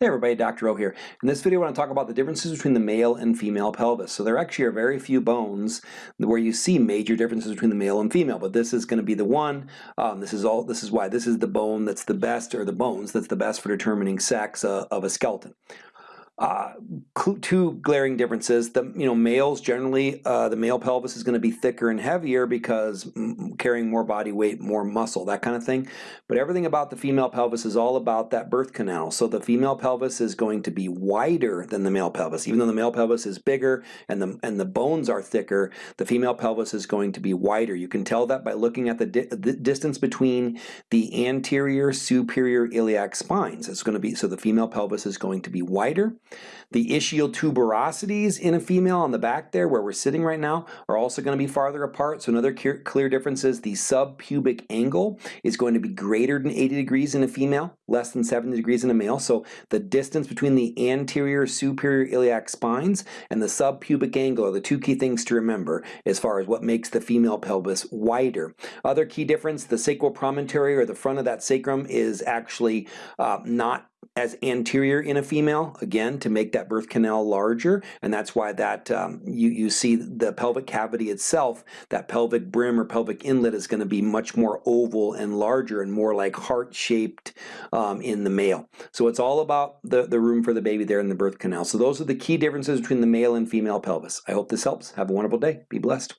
Hey everybody, Dr. O here. In this video I want to talk about the differences between the male and female pelvis. So there actually are very few bones where you see major differences between the male and female, but this is going to be the one. Um, this is all. This is why this is the bone that's the best, or the bones that's the best for determining sex uh, of a skeleton. Uh, two glaring differences. The you know males generally uh, the male pelvis is going to be thicker and heavier because carrying more body weight, more muscle, that kind of thing. But everything about the female pelvis is all about that birth canal. So the female pelvis is going to be wider than the male pelvis, even though the male pelvis is bigger and the and the bones are thicker. The female pelvis is going to be wider. You can tell that by looking at the, di the distance between the anterior superior iliac spines. It's going to be so the female pelvis is going to be wider. The ischial tuberosities in a female on the back there where we're sitting right now are also going to be farther apart. So another clear difference is the subpubic angle is going to be greater than 80 degrees in a female, less than 70 degrees in a male. So the distance between the anterior superior iliac spines and the subpubic angle are the two key things to remember as far as what makes the female pelvis wider. Other key difference, the sacral promontory or the front of that sacrum is actually uh, not as anterior in a female, again, to make that birth canal larger, and that's why that um, you, you see the pelvic cavity itself, that pelvic brim or pelvic inlet is going to be much more oval and larger and more like heart-shaped um, in the male. So it's all about the, the room for the baby there in the birth canal. So those are the key differences between the male and female pelvis. I hope this helps. Have a wonderful day. Be blessed.